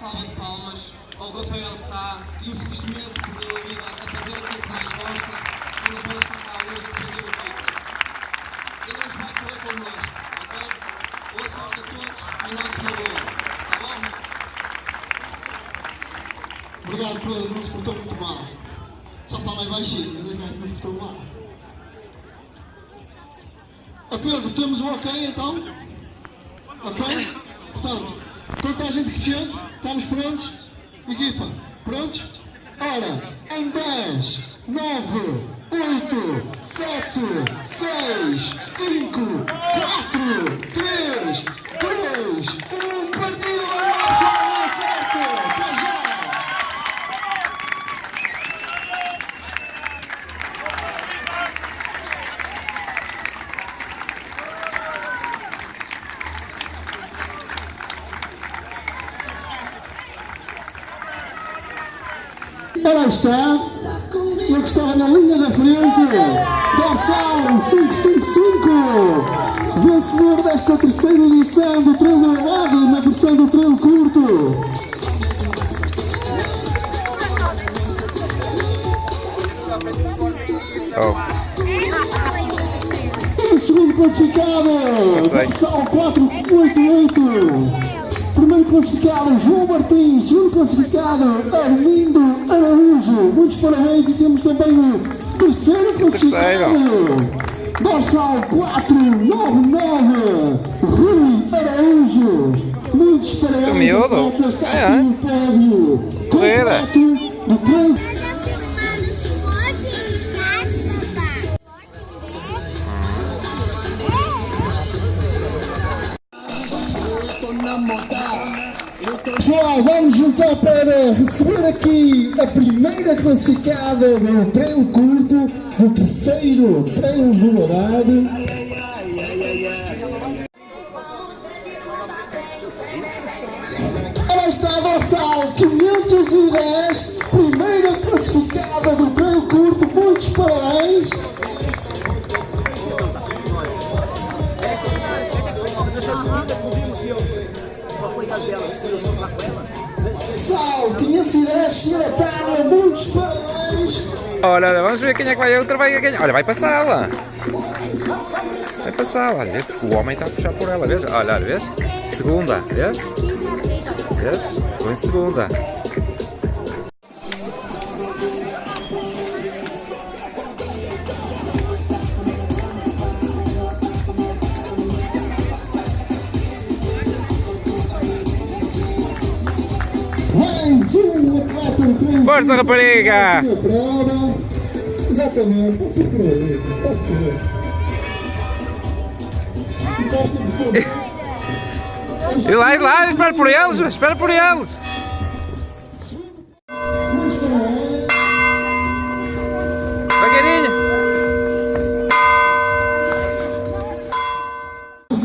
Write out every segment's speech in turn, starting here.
salva de palmas ao Rafael Sá, que infelizmente perdeu a vida a fazer aquilo que mais gosta e não pode estar cá hoje a defender o título. Ele hoje vai correr connosco, ok? Boa sorte a todos e nosso favor, tá bom? Obrigado, Pedro, não se portou muito mal. Só falei baixinho, mas o resto não se portou mal. Ó Pedro, temos o ok então? Ok? Portanto, toda a gente crescente, estamos prontos? Equipa, prontos? Ora, em 10, 9, 8, 7, 6, 5, 4, 3, 2, 1, partido! Ora está, eu que estava na linha da frente, dorsal 555, vencedor desta terceira edição do treino elevado na versão do treino curto. Oh, O segundo classificado, dorsal 488. Primeiro classificado, João Martins. Segundo classificado, Armindo Araújo. Muitos parabéns e temos também o terceiro classificado. Dorsal 499, Rui Araújo. Muitos parabéns. Está É, assim o pódio. Correra. Completo do treino. Pessoal, vamos juntar para receber aqui a primeira classificada do treino curto, do terceiro treino volado. Ela está a dorsal 510, primeira classificada do treino curto, muitos parabéns. Dorsal 510, senhora Tânia, muitos parabéns. olha, vamos ver quem é que vai. Outra vai ganhar. Olha, vai passá-la. Vai passar, olha, vês? o homem está a puxar por ela, vês? Olha, olha, vês? Segunda, vês? Vês? Ficou em segunda. Mais um atleta Força, rapariga! Exatamente, pode ser por aí. E lá, e lá, espera por eles, espera por eles. Devagarinho.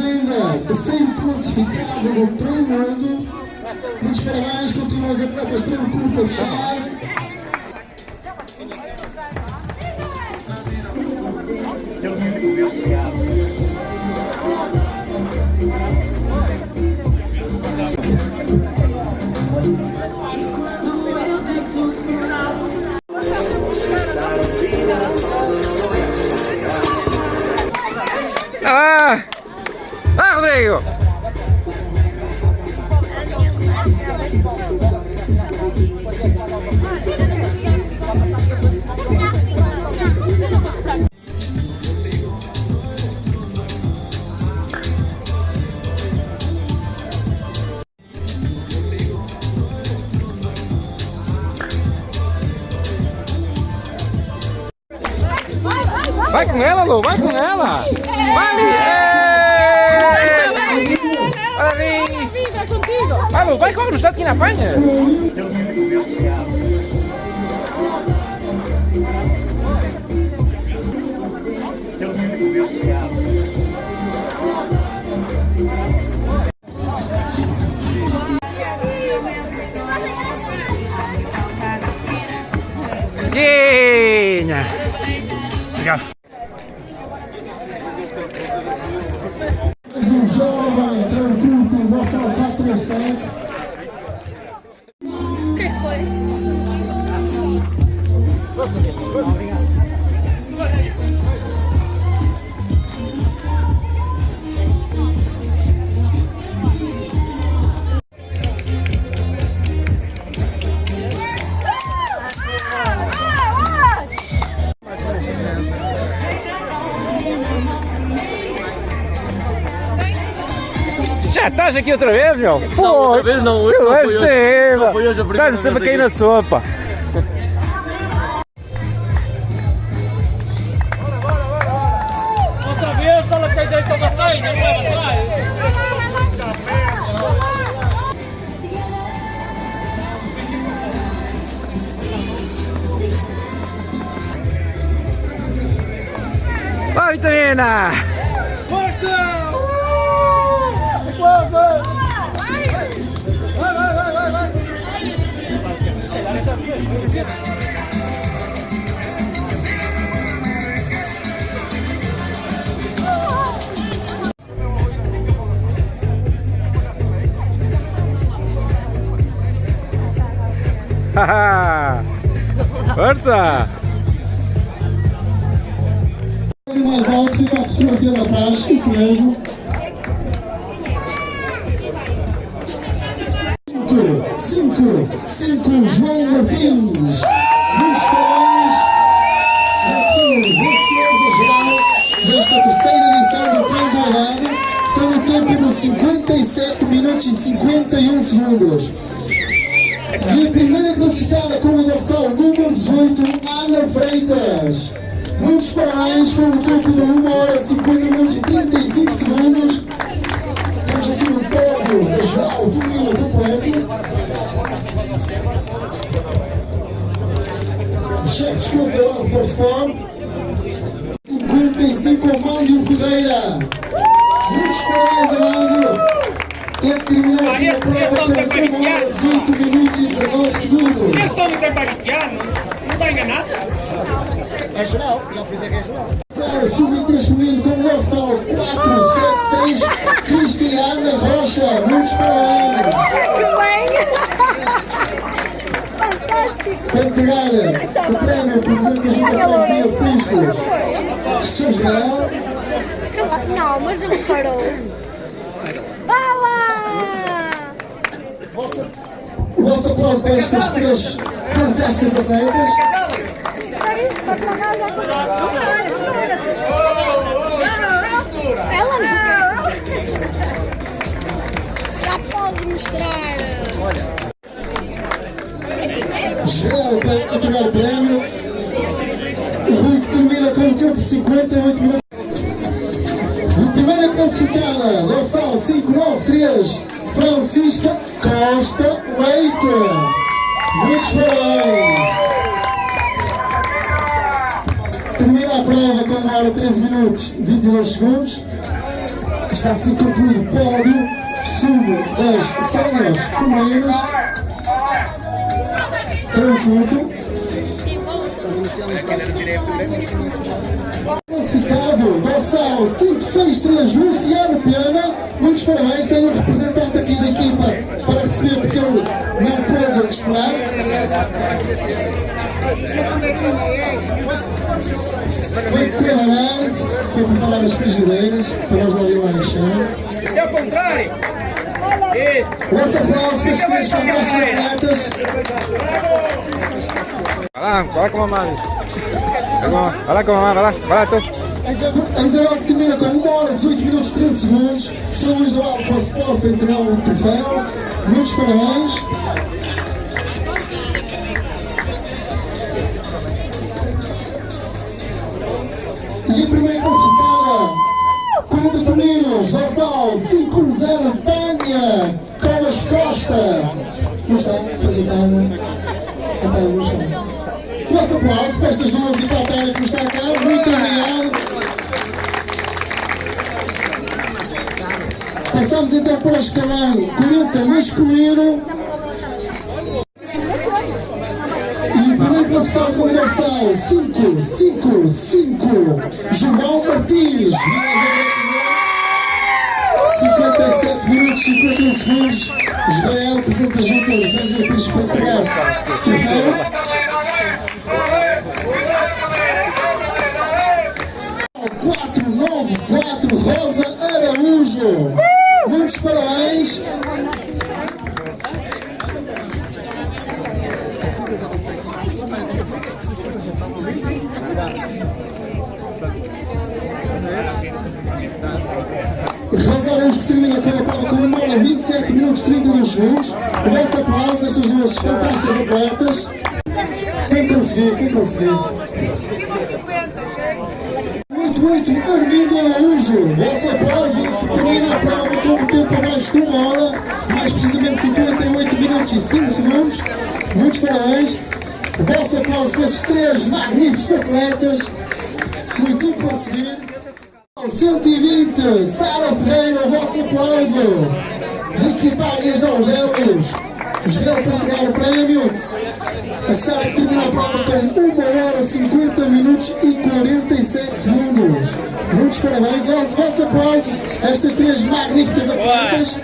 ainda terceiro classificado no treino Muitos parabéns, continuam os atletas treino curto a fechar. Vai aqui na apanha! Pásale, pásale. Outra vez, meu? Pô, outra vez não, hoje Tu és primeira Estás sempre cair na sopa. Outra vez, Força! Mais alto, fica a fotografia lá atrás, isso mesmo. Cinco, cinco, cinco, João Martins. Nos corais, aqui vencedor da geral desta terceira edição do Arado, com o tempo de 57 minutos e 51 segundos. E a primeira classificada com o dorsal número 18, Ana Freitas. Muitos parabéns com o tempo de 1 hora 50 minutos e 35 segundos. Temos assim o pódio da geral feminina completo. Chefe de Force Sport. 55 Amândio Ferreira. Muitos parabéns, Amândio. E terminou assim a prova com 1 hora 18 minutos e 19 segundos. Este homem não está enganado? É geral, já por isso é que é geral. Sub-23 feminino com o dorsal 476, Parabéns. Que bem! Fantástico! Para entregar o prémio, o presidente da Junta de Freguesia de Priscos, Sr. Israel. Não, mas não parou. Boa! O vosso aplauso para estas três fantásticas atletas. Vai para casa. Entregar o prémio. O Rui que termina com o tempo de 58 minutos. A primeira classificada, dorsal 593, Francisca Costa Leite. Muitos parabéns. Termina a prova com 1 hora 13 minutos e 22 segundos. Está assim concluído o pódio sub das séniores femininas. Treino curto. Classificado, dorsal 563, Luciano Pena. Muitos parabéns, tem um representante aqui da equipa para receber porque ele não pôde esperar. Foi trabalhar, foi preparar as frigideiras para nós lá ir lá encher. É o contrário. Nosso aplauso para três fantásticos atletas. Vai lá, vai lá com a mamãe. Vai lá, com a mamãe, vai lá, vai lá tu. A que termina com 1 hora 18 minutos 13 segundos. São Luís do Alfa Sport entregar o troféu. Muitos parabéns. Como de femininos, dorsal 5-0 Tânia Colas Costa. Não está, pois a Tânia. A Tânia não está. Nosso aplauso para estas duas e para a Tânia que está cá. Muito obrigado. Passamos então para o escalão 40 masculino. O primeiro classificado com o dorsal 5, 5, 5, João Martins. 57 minutos e 51 segundos. Israel, presidente da Junta de Defesa e Príncipe para entregar o troféu. 494 Rosa Araújo. Muitos parabéns. Minutos 32 segundos. O vosso aplauso a estas duas fantásticas atletas. Quem conseguir, quem conseguir. 88 Armindo Araújo, vosso aplauso termina a prova com um tempo abaixo de uma hora, mais precisamente 58 minutos e 5 segundos. Muitos parabéns. O vosso aplauso para estes três magníficos atletas. Muizinho a seguir. 120, Sara Ferreira, o vosso aplauso. Equipagens de Alvéolos. Israel para entregar o prémio. A Sara termina a prova com 1 hora 50 minutos e 47 segundos. Muitos parabéns. Olha, vosso aplauso a estas três magníficas atletas.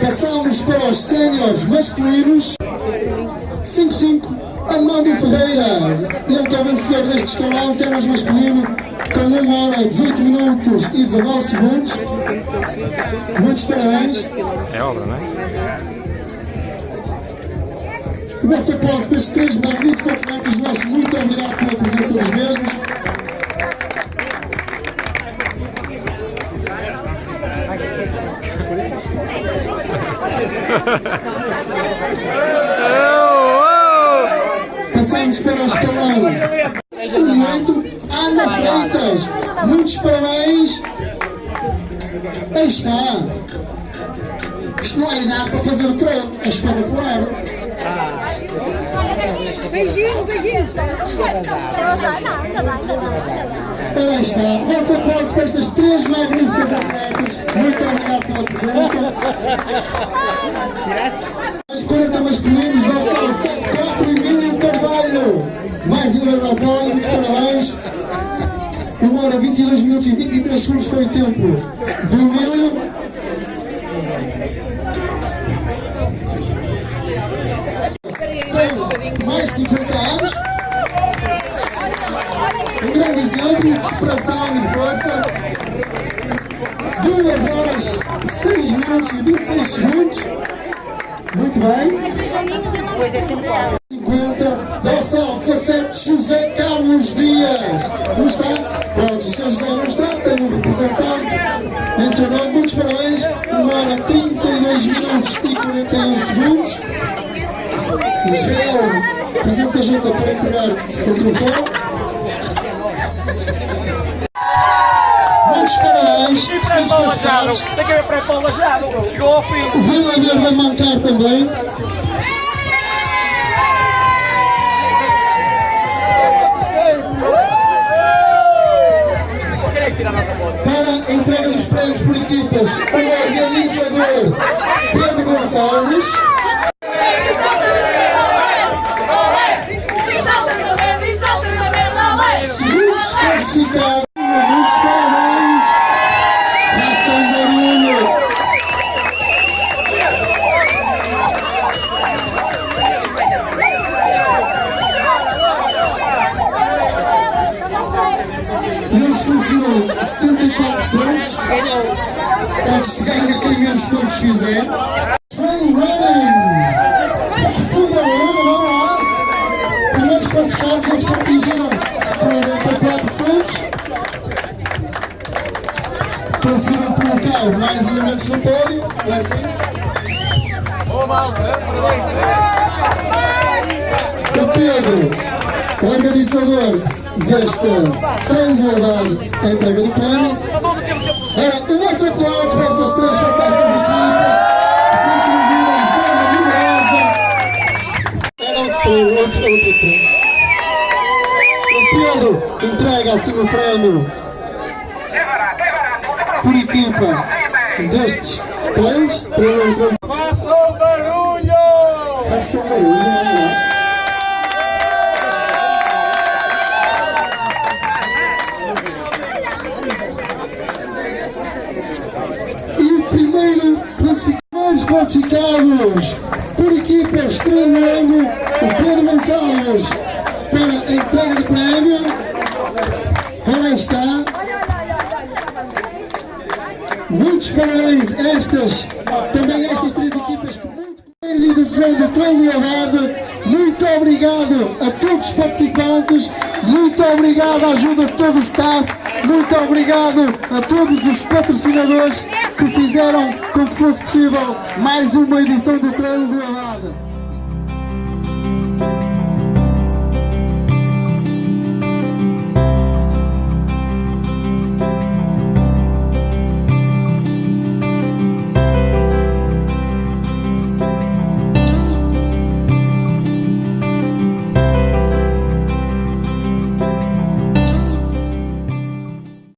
Passamos para os séniores masculinos. 5-5, Armando Ferreira. Ele que é vencedor deste escalão, séniores masculino, com 1 hora 18 minutos e 19 segundos. Muitos parabéns. É obra, não é? O vosso aplauso para estes três magníficos atletas nossos. Muito obrigado pela presença dos mesmos. Passamos para o escalão. Muito Ana Freitas. Muitos parabéns. Aí está. Isto não é idade para fazer o treino. É espetacular. Beijinho, beijinho. Aí está, vosso aplauso para estas três magníficas atletas. Muito obrigado pela presença. Os 40 masculinos vão ser 7-4 Emílio Carvalho. Mais ao pódio, muitos parabéns. 1 hora 22 minutos e 23 segundos foi o tempo do Emílio. Tem mais de 50 anos. Um grande exemplo de superação e força. 2 horas 6 minutos e 26 segundos. Muito bem. 50, dorsal 17, José Carlos Dias. Não está? Pronto, o Sr. José não está, tem um representante. Mencionou, muitos parabéns. 1 hora 32 minutos e 41 segundos. Israel, presidente da junta, para entregar o troféu. Muitos parabéns, vestidos passados. Tem que ver para o lajado. Chegou ao fim. O Vila Verde a mancar também. Para a entrega dos prémios por equipas, o organizador Pedro Gonçalves. Segundos classificados, 74 pontos. Antes de ganhar quem menos pontos fizer. Trail running. Façam barulho, vamos lá. Primeiros classificados, eles que atingiram 44 pontos. Conseguiram colocar mais elementos no pódio. O Pedro, organizador desta a entrega do prémio. Ora, o nosso aplauso para estas três fantásticas equipas que contribuíram de forma numerosa. Era outro, outro, outro treino. O Pedro entrega assim o prémio por equipa destes treino. Façam barulho! Façam barulho, vamos lá. E o primeiro classificados por equipas treinando o Pedro Gonçalves para a entrega do prémio. Ora está. Muitos parabéns a estas, também a estas três equipas muito do treino elevado Muito obrigado a todos os participantes, muito obrigado à ajuda de todo o staff, muito obrigado a todos os patrocinadores que fizeram com que fosse possível mais uma edição do Treino do Avanço.